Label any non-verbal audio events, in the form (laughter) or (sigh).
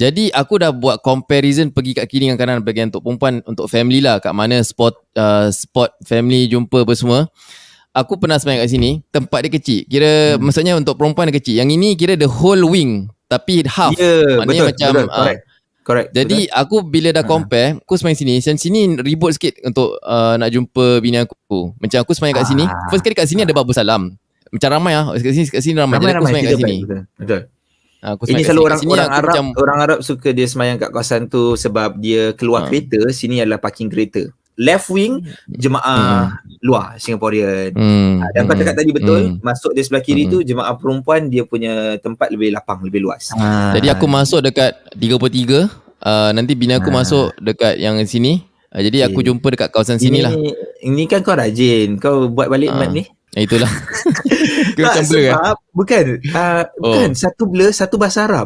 Jadi aku dah buat comparison pergi kat kiri dengan kanan bagian untuk perempuan untuk family lah kat mana spot uh, spot family jumpa apa semua. Aku pernah semayang kat sini, tempat dia kecil. Kira hmm. maksudnya untuk perempuan dia kecil. Yang ini kira the whole wing tapi half. Ya, yeah, betul, macam betul, correct. Uh, Correct. Jadi betul. aku bila dah ha. compare, aku semain sini. Dan sini ribut sikit untuk uh, nak jumpa bini aku. Macam aku semain kat sini. Ah. First kali kat sini ada babu salam. Macam ramai ah. Kat sini kat sini ramai. ramai Jadi aku semain kat sini. Betul. betul. Ha, aku Ini selalu orang orang Arab macam, orang Arab suka dia semayang kat kawasan tu sebab dia keluar ha. kereta, sini adalah parking kereta. Left wing jemaah hmm. luar Singaporean. Hmm. Ha, dan kau cakap tadi betul, hmm. masuk di sebelah kiri hmm. tu jemaah perempuan dia punya tempat lebih lapang, lebih luas. Ha. Jadi aku masuk dekat 33 uh, nanti bini aku ha. masuk dekat yang sini. Uh, jadi okay. aku jumpa dekat kawasan sini lah. Ini kan kau rajin. Kau buat balik ha. mat ni. Itulah. (laughs) tak, sebab, kan? Bukan. Uh, oh. Bukan. Satu blur, satu bahasa Arab.